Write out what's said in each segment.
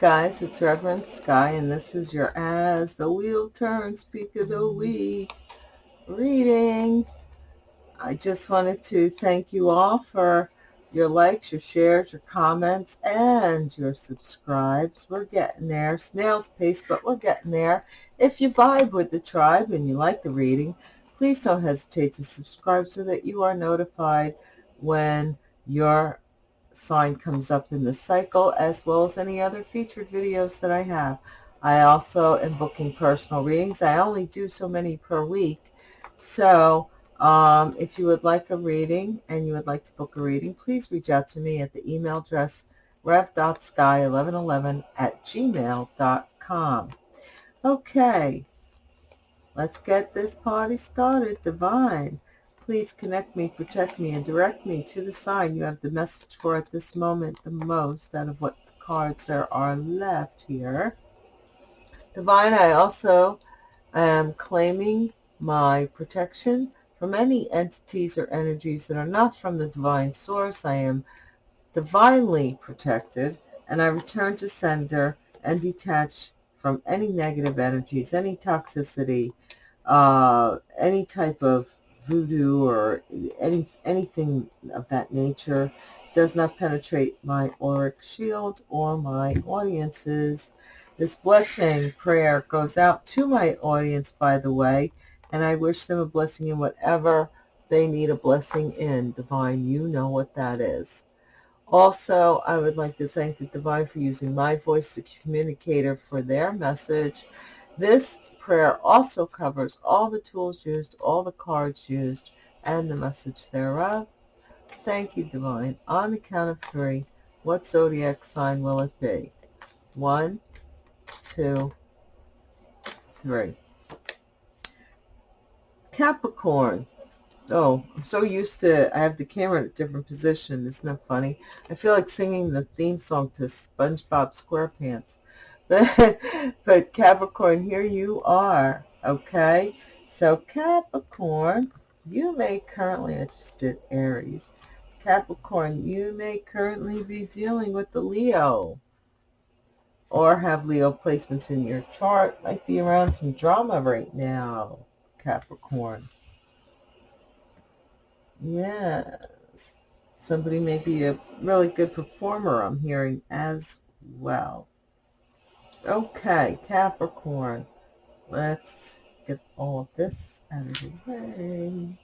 Guys, it's Reverend Sky and this is your As the Wheel Turns Peak of the mm-hmm. Week reading. I just wanted to thank you all for your likes, your shares, your comments, and your subscribes. We're getting there. Snail's pace, but we're getting there. If you vibe with the tribe and you like the reading, please don't hesitate to subscribe so that you are notified when your sign comes up in the cycle as well as any other featured videos that I have. I also am booking personal readings. I only do so many per week. So um, if you would like a reading and you would like to book a reading, please reach out to me at the email address rev.sky1111 at gmail.com. Okay, let's get this party started. Divine. Please connect me, protect me, and direct me to the sign you have the message for at this moment the most out of what cards there are left here. Divine, I also am claiming my protection from any entities or energies that are not from the divine source. I am divinely protected, and I return to sender and detach from any negative energies, any toxicity, uh, any type of voodoo or any anything of that nature does not penetrate my auric shield or my audiences. This blessing prayer goes out to my audience, by the way, and I wish them a blessing in whatever they need a blessing in. Divine, you know what that is. Also, I would like to thank the Divine for using my voice as a communicator for their message. This prayer also covers all the tools used, all the cards used, and the message thereof. Thank you, Divine. On the count of three, what zodiac sign will it be? One, two, three. Capricorn. Oh, I'm so used to, I have the camera in a different position. Isn't that funny? I feel like singing the theme song to SpongeBob SquarePants. But, Capricorn, here you are, okay? So Capricorn, you may currently, I just did Aries. Capricorn, you may currently be dealing with the Leo or have Leo placements in your chart. Might be around some drama right now, Capricorn. Yes. Somebody may be a really good performer, I'm hearing, as well. Okay, Capricorn. Let's get all of this out of the way.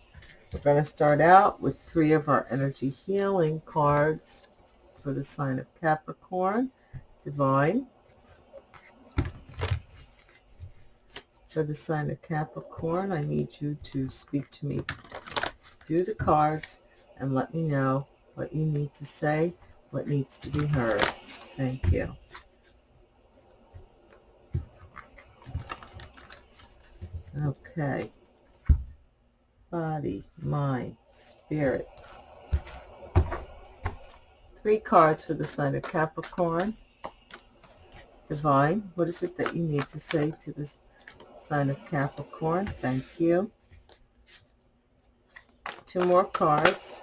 We're going to start out with three of our energy healing cards for the sign of Capricorn. Divine. For the sign of Capricorn, I need you to speak to me through the cards and let me know what you need to say, what needs to be heard. Thank you. Okay. Body, mind, spirit. Three cards for the sign of Capricorn. Divine, what is it that you need to say to this sign of Capricorn? Thank you. Two more cards.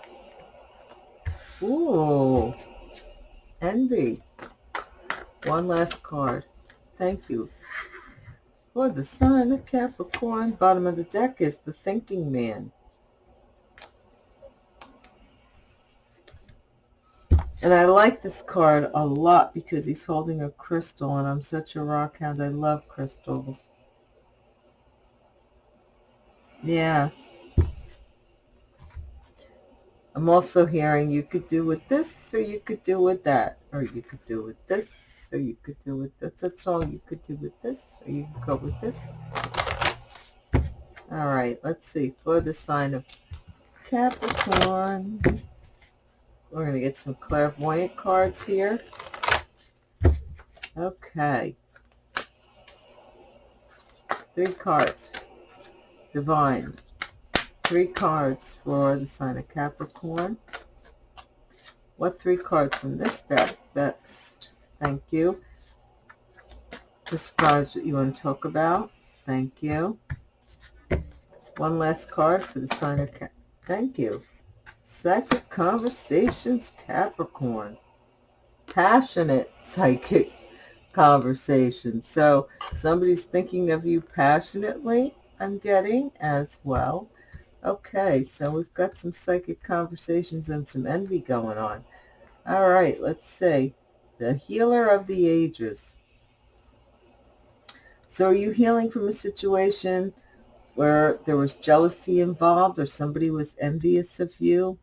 Ooh, envy. One last card. Thank you. For the sign of Capricorn, bottom of the deck is the thinking man. And I like this card a lot because he's holding a crystal, and I'm such a rock hound. I love crystals. Yeah. I'm also hearing you could do with this, or you could do with that, or you could do with this, so you could do with this. that's all you could do with this or you could go with this. All right let's see for the sign of Capricorn we're going to get some clairvoyant cards here. Okay. Three cards. Divine. Three cards for the sign of Capricorn. What three cards from this deck best Thank you. Describes what you want to talk about. Thank you. One last card for the sign of Cap. Thank you. Psychic Conversations Capricorn. Passionate psychic conversation. So somebody's thinking of you passionately, I'm getting as well. Okay, so we've got some psychic conversations and some envy going on. All right, let's see. The healer of the ages. So are you healing from a situation where there was jealousy involved or somebody was envious of you?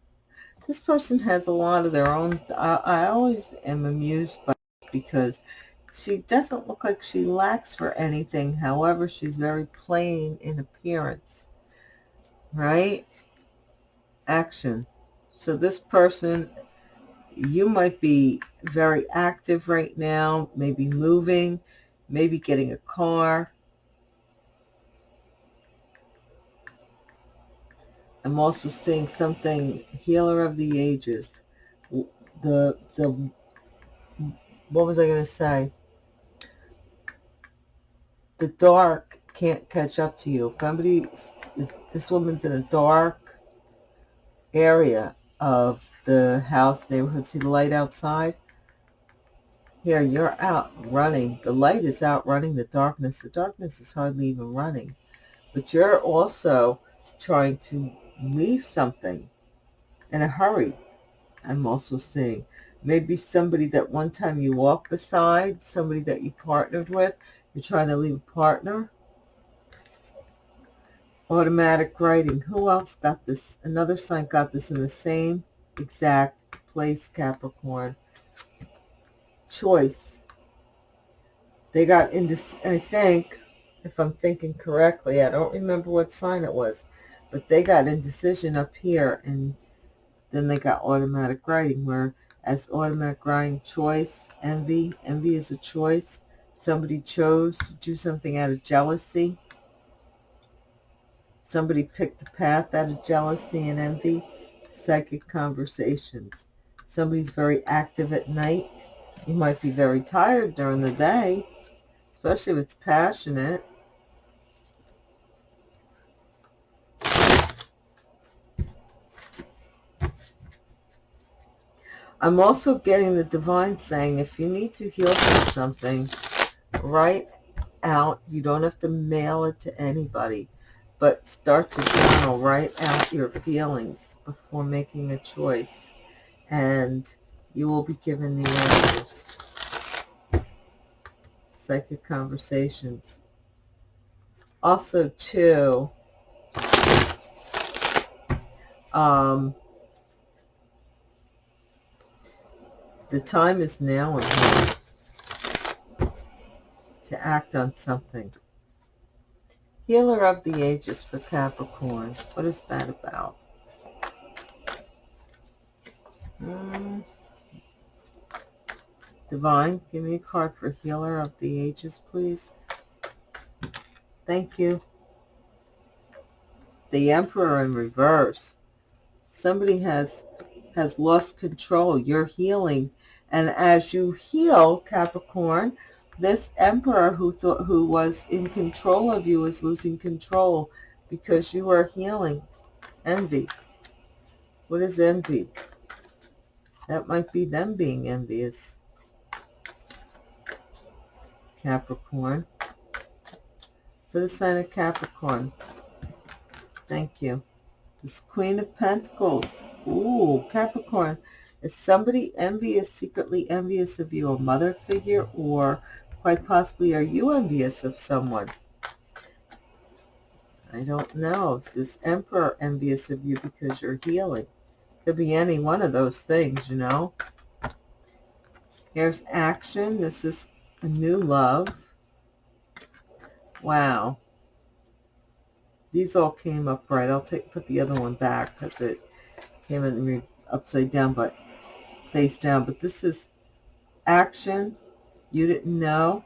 This person has a lot of their own. I, I always am amused by because she doesn't look like she lacks for anything. However, she's very plain in appearance, right? Action. So this person, you might be very active right now, maybe moving, maybe getting a car. I'm also seeing something healer of the ages. The, the, what was I going to say? the dark can't catch up to you. If somebody, if this woman's in a dark area of the house, neighborhood, see the light outside? Here, you're out running. The light is out running the darkness. The darkness is hardly even running. But you're also trying to leave something in a hurry. I'm also seeing maybe somebody that one time you walked beside, somebody that you partnered with, you're trying to leave a partner. Automatic writing. Who else got this? Another sign got this in the same exact place, Capricorn. Choice. They got into, I think, if I'm thinking correctly, I don't remember what sign it was, but they got indecision up here, and then they got automatic writing, where as automatic writing, choice, envy, envy is a choice, Somebody chose to do something out of jealousy. Somebody picked a path out of jealousy and envy. Psychic conversations. Somebody's very active at night. You might be very tired during the day, especially if it's passionate. I'm also getting the divine saying if you need to heal from something, write out. You don't have to mail it to anybody, but start to journal. Write out your feelings before making a choice, and you will be given the answers. Psychic conversations. Also, too, um, the time is now to act on something. Healer of the Ages for Capricorn. What is that about? Hmm. Divine, give me a card for Healer of the Ages, please. Thank you. The Emperor in reverse. Somebody has has lost control. You're healing. And as you heal, Capricorn, this emperor who thought who was in control of you is losing control because you are healing. Envy. What is envy? That might be them being envious. Capricorn. For the sign of capricorn. Thank you. This queen of pentacles. Ooh, capricorn. Is somebody envious secretly envious of you a mother figure or Quite possibly, are you envious of someone? I don't know. Is this emperor envious of you because you're healing? Could be any one of those things, you know. Here's action. This is a new love. Wow. These all came up right. I'll take put the other one back because it came in upside down, but face down. But this is action you didn't know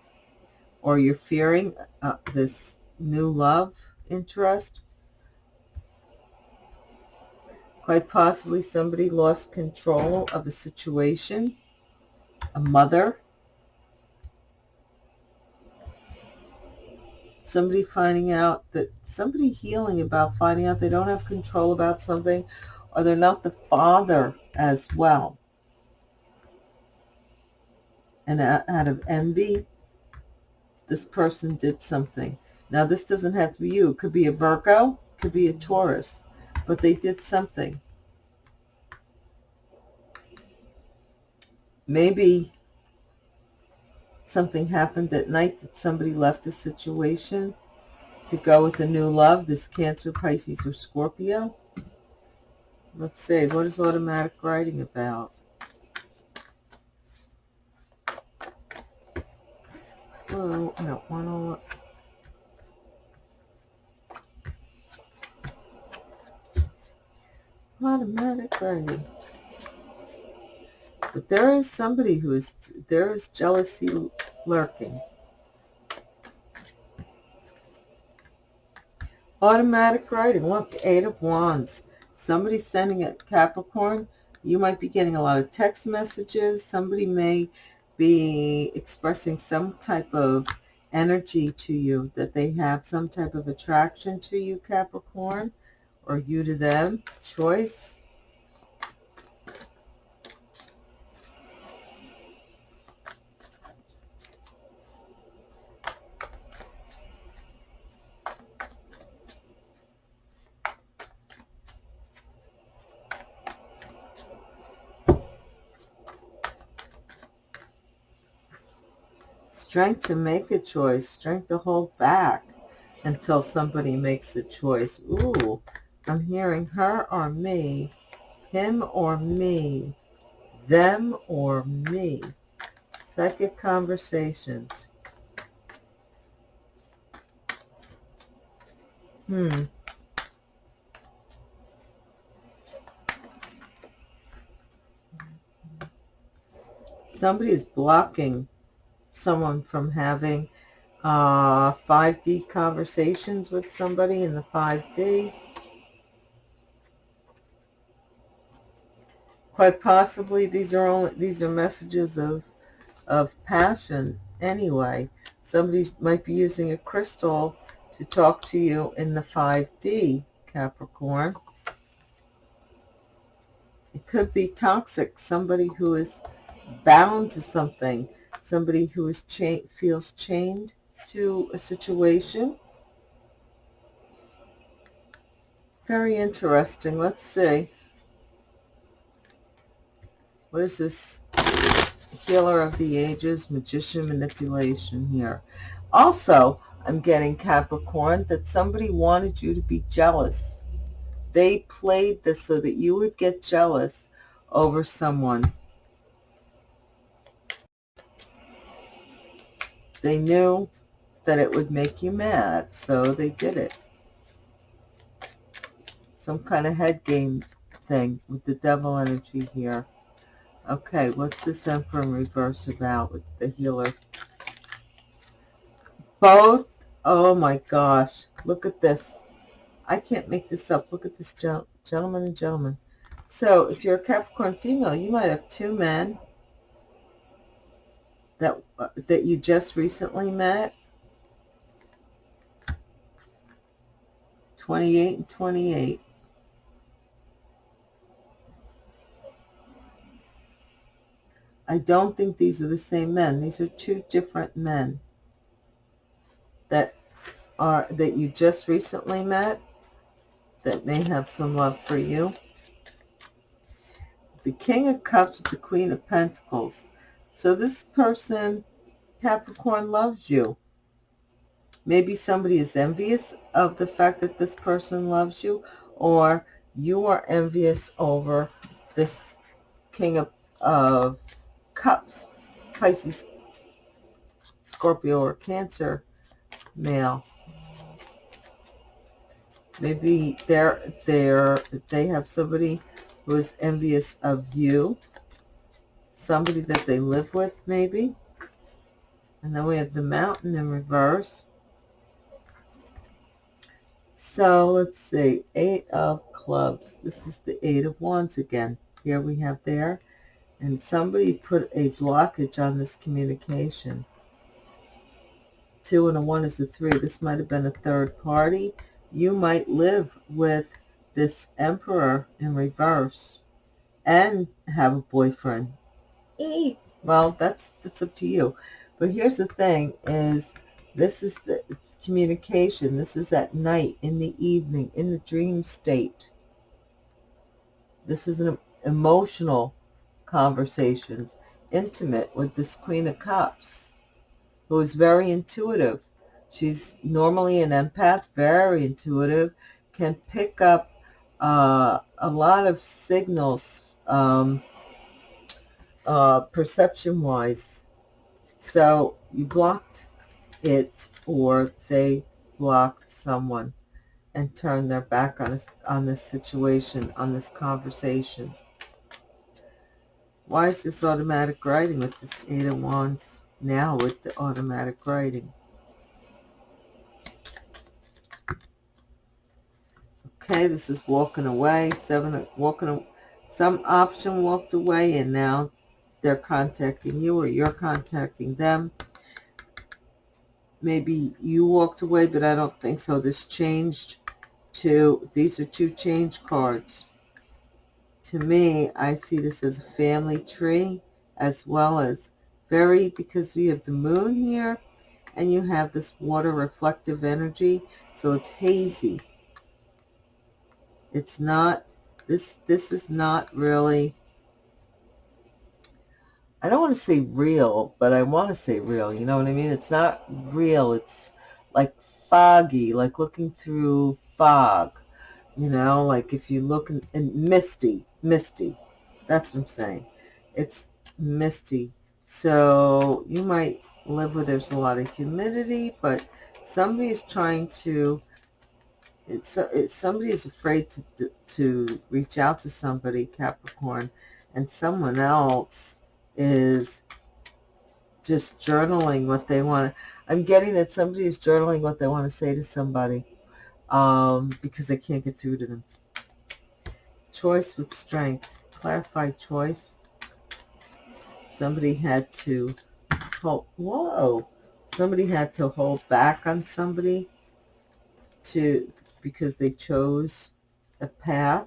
or you're fearing uh, this new love interest. Quite possibly somebody lost control of a situation, a mother, somebody finding out that somebody healing about finding out they don't have control about something or they're not the father as well and out of envy, this person did something. Now, this doesn't have to be you. It could be a Virgo, could be a Taurus, but they did something. Maybe something happened at night that somebody left a situation to go with a new love, this Cancer, Pisces, or Scorpio. Let's see, what is automatic writing about? Whoa, I don't want to... But there is somebody who is, there is jealousy lurking. Automatic writing, look, Eight of Wands. Somebody sending a Capricorn. You might be getting a lot of text messages. Somebody may be expressing some type of energy to you, that they have some type of attraction to you, Capricorn, or you to them. Choice. Strength to make a choice, strength to hold back until somebody makes a choice. Ooh, I'm hearing her or me, him or me, them or me. Psychic conversations. Hmm. Somebody is blocking someone from having uh, 5D conversations with somebody in the 5D. Quite possibly these are only these are messages of of passion anyway. Somebody might be using a crystal to talk to you in the 5D, Capricorn. It could be toxic, somebody who is bound to something, somebody who is cha feels chained to a situation. Very interesting. Let's see. What is this? Healer of the Ages, Magician Manipulation here. Also, I'm getting Capricorn that somebody wanted you to be jealous. They played this so that you would get jealous over someone. They knew that it would make you mad, so they did it. Some kind of head game thing with the devil energy here. Okay, what's this Emperor in reverse about with the healer? Both, oh my gosh, look at this. I can't make this up. Look at this gentleman and gentleman. So if you're a Capricorn female, you might have two men that uh, that you just recently met? 28 and 28 I don't think these are the same men. These are two different men that are that you just recently met that may have some love for you. The king of cups with the queen of pentacles so this person, Capricorn, loves you. Maybe somebody is envious of the fact that this person loves you, or you are envious over this King of, of Cups, Pisces, Scorpio, or Cancer male. Maybe they're, they're, they have somebody who is envious of you somebody that they live with maybe. And then we have the mountain in reverse. So let's see, eight of clubs. This is the eight of wands again. Here we have there. And somebody put a blockage on this communication. Two and a one is a three. This might have been a third party. You might live with this emperor in reverse and have a boyfriend well, that's that's up to you. But here's the thing: is This is the communication. This is at night, in the evening, in the dream state. This is an emotional conversations, intimate with this Queen of Cups, who is very intuitive. She's normally an empath, very intuitive, can pick up uh, a lot of signals um, uh, perception-wise. So you blocked it or they blocked someone and turned their back on, on this situation, on this conversation. Why is this automatic writing with this Eight of Wands now with the automatic writing? Okay, this is walking away. Seven, walking, some option walked away and now they're contacting you or you're contacting them. Maybe you walked away, but I don't think so. This changed to, these are two change cards. To me, I see this as a family tree as well as very, because you have the moon here and you have this water reflective energy, so it's hazy. It's not, this, this is not really I don't want to say real, but I want to say real. You know what I mean? It's not real. It's like foggy, like looking through fog. You know, like if you look in, in misty, misty. That's what I'm saying. It's misty. So you might live where there's a lot of humidity, but somebody is trying to, it's, it's somebody is afraid to, to reach out to somebody, Capricorn, and someone else is just journaling what they want. I'm getting that somebody is journaling what they want to say to somebody um, because they can't get through to them. Choice with strength. Clarified choice. Somebody had to hold, whoa, somebody had to hold back on somebody to, because they chose a path.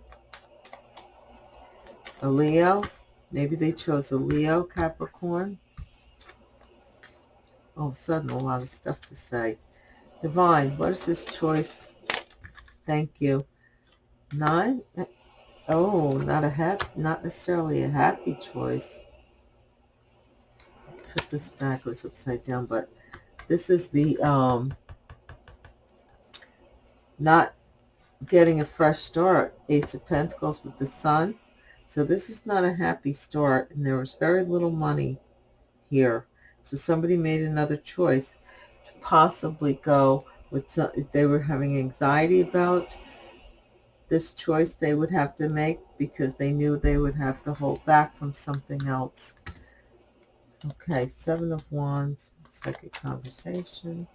A Leo, Maybe they chose a Leo, Capricorn. All of a sudden, a lot of stuff to say. Divine, what is this choice? Thank you. Nine? Oh, not a happy, not necessarily a happy choice. Put this backwards upside down, but this is the um, not getting a fresh start. Ace of Pentacles with the Sun. So this is not a happy start, and there was very little money here. So somebody made another choice to possibly go with some, if they were having anxiety about this choice they would have to make because they knew they would have to hold back from something else. Okay, Seven of Wands, second conversation.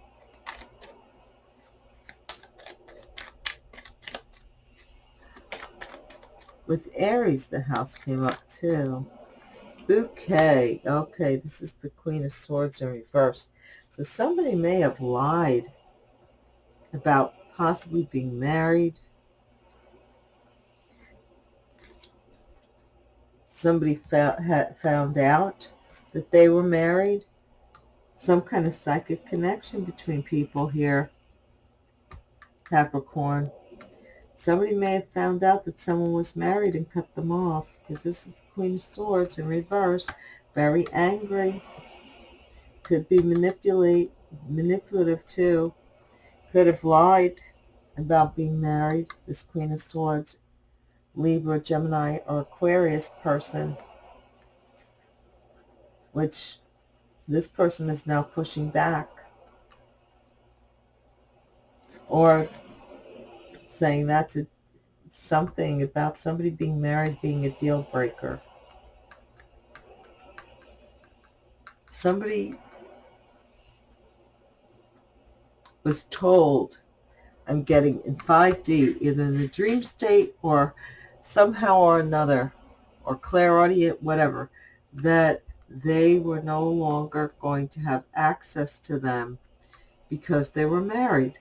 With Aries, the house came up too. Bouquet. Okay, this is the Queen of Swords in reverse. So somebody may have lied about possibly being married. Somebody found, found out that they were married. Some kind of psychic connection between people here. Capricorn. Somebody may have found out that someone was married and cut them off because this is the Queen of Swords in reverse. Very angry. Could be manipulate, manipulative too. Could have lied about being married. This Queen of Swords. Libra, Gemini, or Aquarius person. Which this person is now pushing back. Or saying that's a, something about somebody being married being a deal breaker. Somebody was told, I'm getting in 5D, either in the dream state or somehow or another, or clairaudient, whatever, that they were no longer going to have access to them because they were married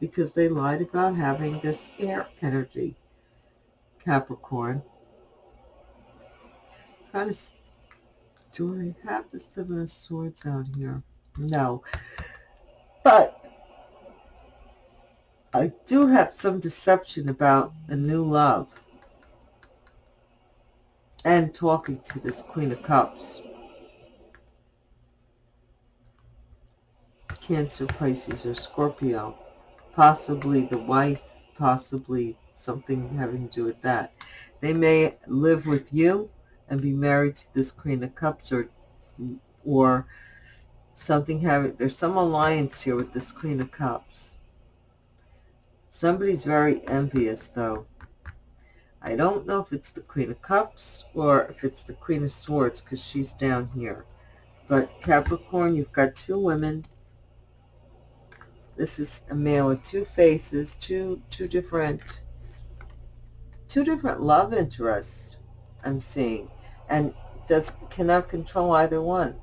because they lied about having this air energy, Capricorn. Kind of, do I have the Seven of Swords out here? No. But I do have some deception about a new love and talking to this Queen of Cups. Cancer, Pisces, or Scorpio. Possibly the wife, possibly something having to do with that. They may live with you and be married to this Queen of Cups or or something having, there's some alliance here with this Queen of Cups. Somebody's very envious though. I don't know if it's the Queen of Cups or if it's the Queen of Swords because she's down here. But Capricorn, you've got two women. This is a man with two faces, two two different two different love interests I'm seeing and does cannot control either one.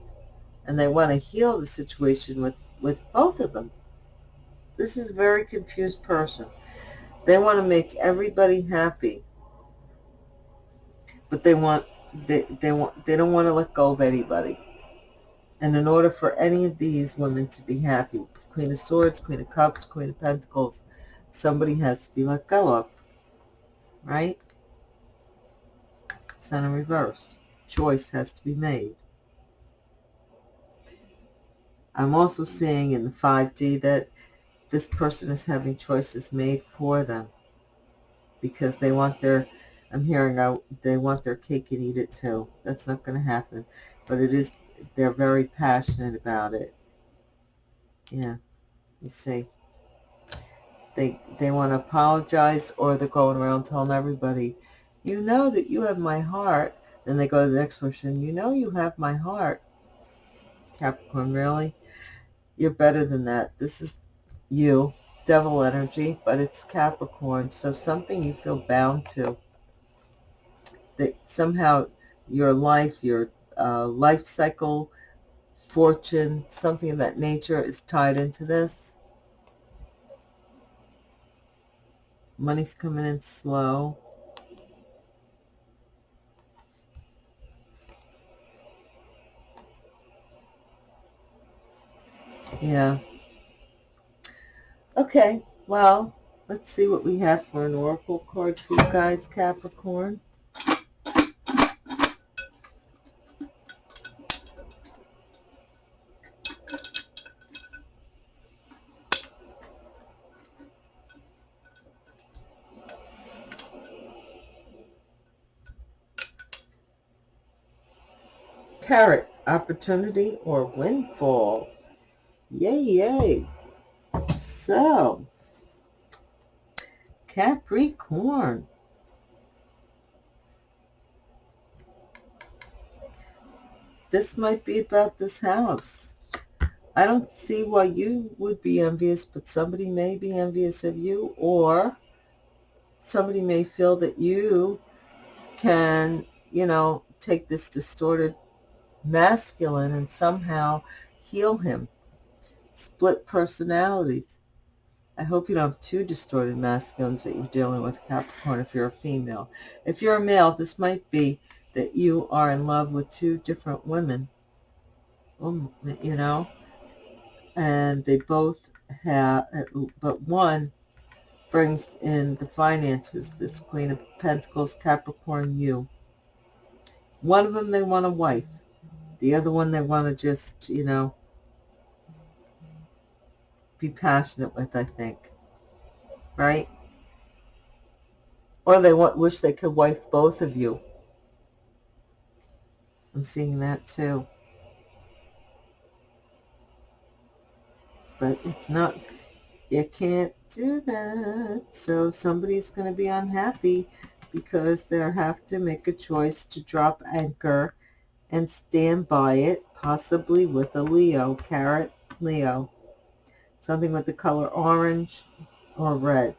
And they want to heal the situation with, with both of them. This is a very confused person. They want to make everybody happy. But they want they, they want they don't want to let go of anybody. And in order for any of these women to be happy, Queen of Swords, Queen of Cups, Queen of Pentacles, somebody has to be let go of. Right? Sun in reverse. Choice has to be made. I'm also seeing in the 5D that this person is having choices made for them because they want their, I'm hearing out, they want their cake and eat it too. That's not going to happen. But it is, they're very passionate about it. Yeah, you see. They, they want to apologize or they're going around telling everybody, you know that you have my heart. Then they go to the next person, you know you have my heart. Capricorn, really? You're better than that. This is you, devil energy, but it's Capricorn. So something you feel bound to. That somehow your life, your uh, life cycle, fortune, something of that nature is tied into this. Money's coming in slow. Yeah. Okay, well, let's see what we have for an oracle card for you guys, Capricorn. Carrot, opportunity or windfall. Yay, yay. So, Capricorn. This might be about this house. I don't see why you would be envious, but somebody may be envious of you, or somebody may feel that you can, you know, take this distorted masculine and somehow heal him split personalities. I hope you don't have two distorted masculines that you're dealing with, Capricorn, if you're a female. If you're a male, this might be that you are in love with two different women, um, you know, and they both have, but one brings in the finances, this Queen of Pentacles, Capricorn, you. One of them, they want a wife. The other one, they want to just, you know, be passionate with, I think. Right? Or they want, wish they could wife both of you. I'm seeing that too. But it's not, you can't do that. So somebody's going to be unhappy because they'll have to make a choice to drop anchor and stand by it, possibly with a Leo, carrot Leo something with the color orange or red.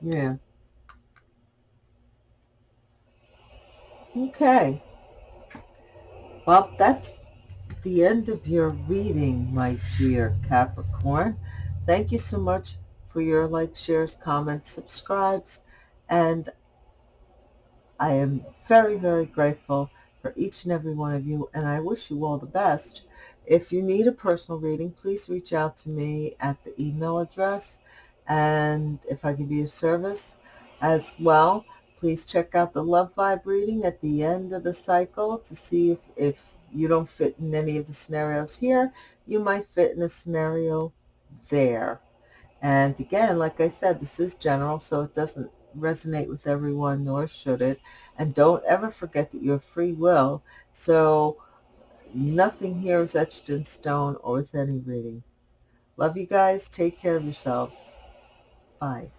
Yeah. Okay. Well, that's the end of your reading, my dear Capricorn. Thank you so much for your likes, shares, comments, subscribes, and I am very, very grateful for each and every one of you, and I wish you all the best. If you need a personal reading, please reach out to me at the email address, and if I can be of service as well, please check out the Love Vibe reading at the end of the cycle to see if, if you don't fit in any of the scenarios here, you might fit in a scenario there. And again, like I said, this is general, so it doesn't resonate with everyone, nor should it. And don't ever forget that you're free will. So nothing here is etched in stone or with any reading. Love you guys. Take care of yourselves. Bye.